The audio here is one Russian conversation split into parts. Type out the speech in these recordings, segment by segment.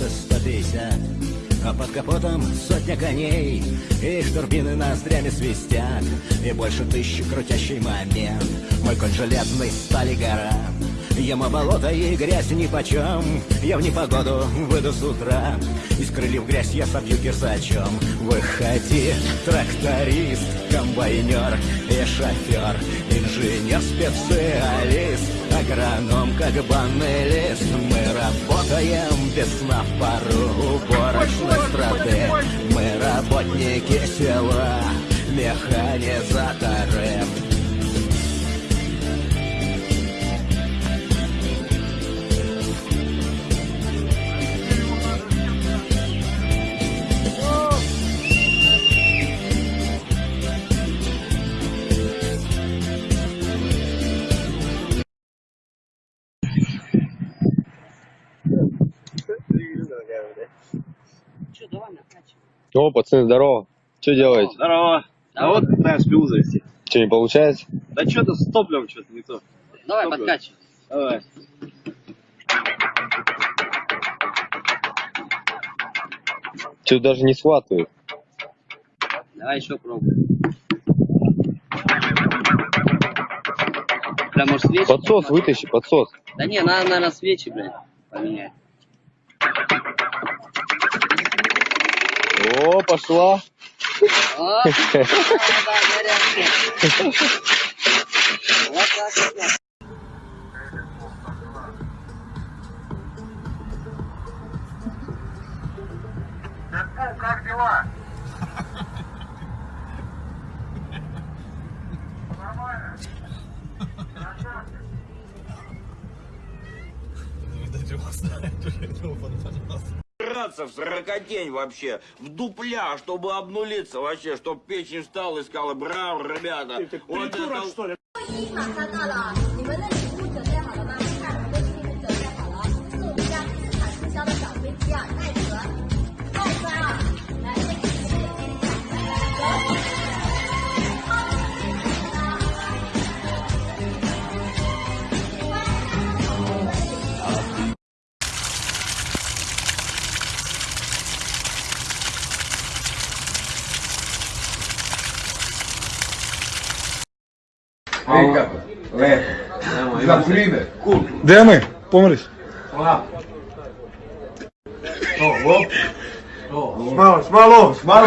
фунта 150 А под капотом сотня коней И штурбины ноздрями свистят. И больше тысячи крутящий момент. Мой конь железный стали гора. Ему болото и грязь нипочем Я в непогоду выйду с утра. Из крыльев грязь я собью кирсачом Выходи, тракторист, комбайнер и шофер Инженер, специалист, агроном, как банный лист Мы работаем без сна в пару уборочной страты Мы работники села, механизаторы О, пацаны, здорово. Что делаете? Здорово. А вот пытаюсь пиву завести. Что, не получается? Да что-то с топливом что-то не то. Давай, Топливо. подкачивай. Давай. Что даже не схватывает. Давай еще пробуй. Прям может свечи? Подсос вытащи, подсос. Да не, надо, наверное, свечи, блядь, О, пошла. О, горячая. Вот так вот. как дела? Нормально? драться в сорокотень вообще, в дупля, чтобы обнулиться вообще, чтобы печень встала и сказала, браво, ребята. Ты, ты вот придурок, это... что ли? Де ми? Помрись? Смало, смало, смало,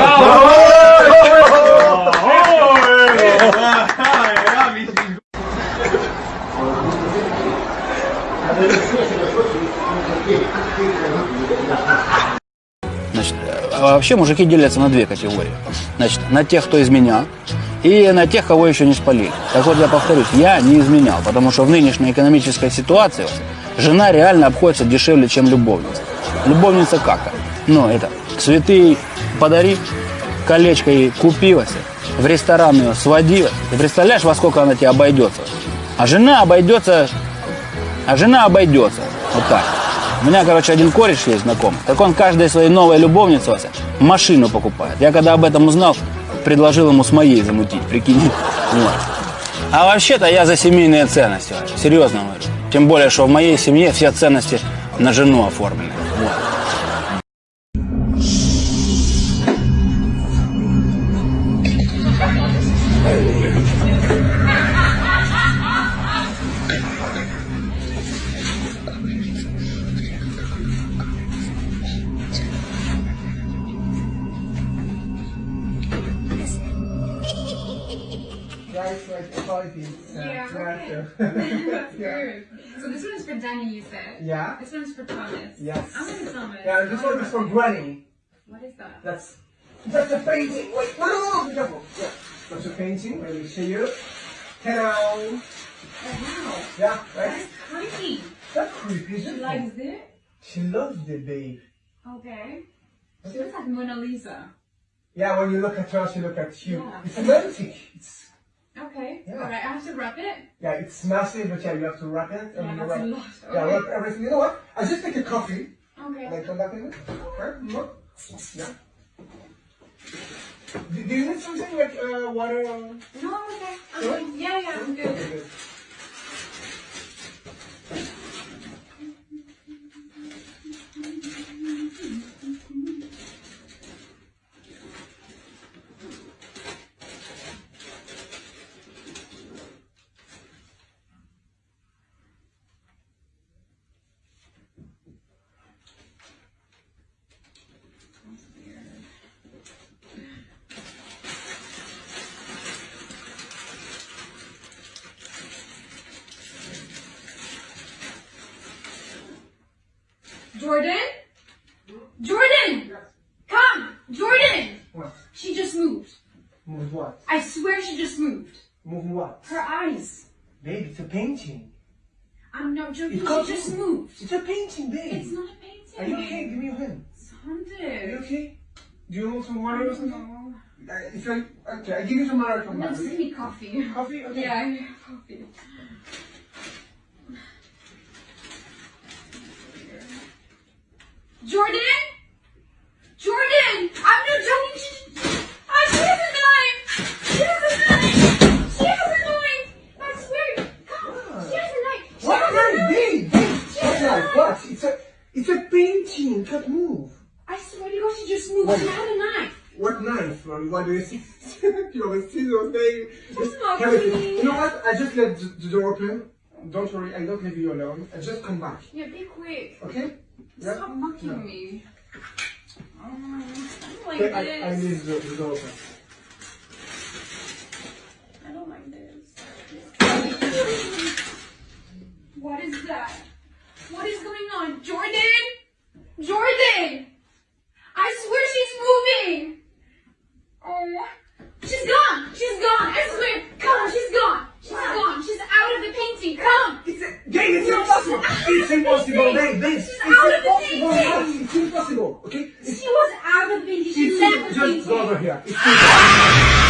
Значит, а вообще мужики делятся на две категории. Значит, на тех, кто изменял, и на тех, кого еще не спалили. Так вот, я повторюсь, я не изменял, потому что в нынешней экономической ситуации жена реально обходится дешевле, чем любовница. Любовница как? Ну, это цветы подари, колечко ей купилось, в ресторан ее сводила. Ты представляешь, во сколько она тебе обойдется? А жена обойдется, а жена обойдется. Вот так. У меня, короче, один кореш есть знакомый. Так он каждой своей новой любовнице машину покупает. Я когда об этом узнал, предложил ему с моей замутить, прикинь. Вот. А вообще-то я за семейные ценности, серьезно говорю. Тем более, что в моей семье все ценности на жену оформлены. Вот. Yeah. That's good. So this one's for Danny, you said. Yeah. This one's for Thomas. Yes. I'm gonna Thomas. Yeah, this one is for Granny. What is that? That's that's a painting. Wait, no, no, no, be careful. Yeah, that's a painting. Let me show you. Ta-da! Oh, wow. Yeah, right. That's creepy. That's creepy, She likes it? it. She loves the babe. Okay. She looks like Mona Lisa. Yeah, when you look at her, she look at you. Yeah. It's romantic. It's Okay. Yeah. Alright, I have to wrap it. yeah, it's massive, but yeah, you have to wrap it. Yeah, and you that's wrap, a lot. Yeah, wrap everything. You know what? I just take a coffee. Okay. and then come back in it. Right? Yeah. Do, do you need something like uh, water? No, I'm okay. I'm good. Yeah, yeah, I'm good. Okay, good. Jordan? Jordan! Come! Jordan! What? She just moved. Move what? I swear she just moved. Move what? Her eyes. Babe, it's a painting. I'm not joking. It She just move. moved. It's a painting, babe. It's not a painting. Are you okay? Give me your hand. Are you okay? Do you want some water or something? Uh, if I, okay, I give you some water. No, just give me coffee. Coffee? Okay. Yeah, I need coffee. Jordan? Jordan! I'm not joking. She, ah, she has a knife. She has a knife. She has a knife. I swear. Come. She has a knife. She What has a knife, knife. babe? Babe, She what has a knife? What? It's a, it's a painting. Can't move. I swear to God, she just moved. What? She had a knife. What knife? Or What do you see? you have a scissors, babe. Just not Have a- me. You know what? I just let the door open. Don't worry, I don't leave you alone. I just come back. Yeah, be quick. Okay? Yeah? Stop mocking No. me. Um, I don't like Okay, I, I this. leave the, the door open. I don't like this. What is that? What is going on? Jordan? Jordan! I swear she's moving! Oh, she's gone! She's gone! I swear! Come on, she's gone! She's gone! She's out of the painting! Come! It's a, babe, it's impossible! It's impossible! It's out of the impossible, painting. it's impossible, okay? It's, She was out of the painting! She left the just go over painting! here.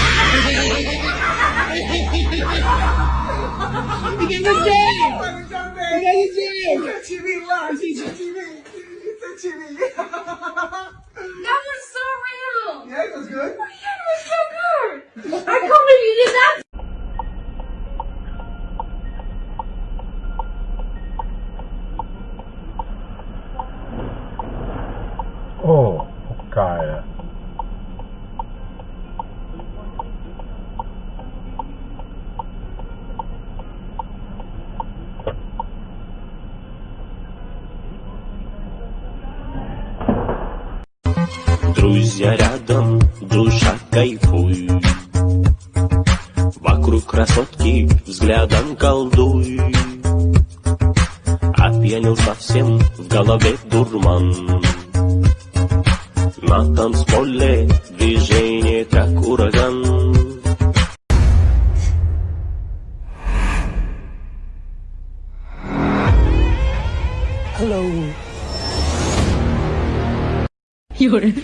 Друзья рядом, душа кайфуй Вокруг красотки взглядом колдуй Опьянел совсем, в голове дурман На танцполе движение как ураган Hello. 有人。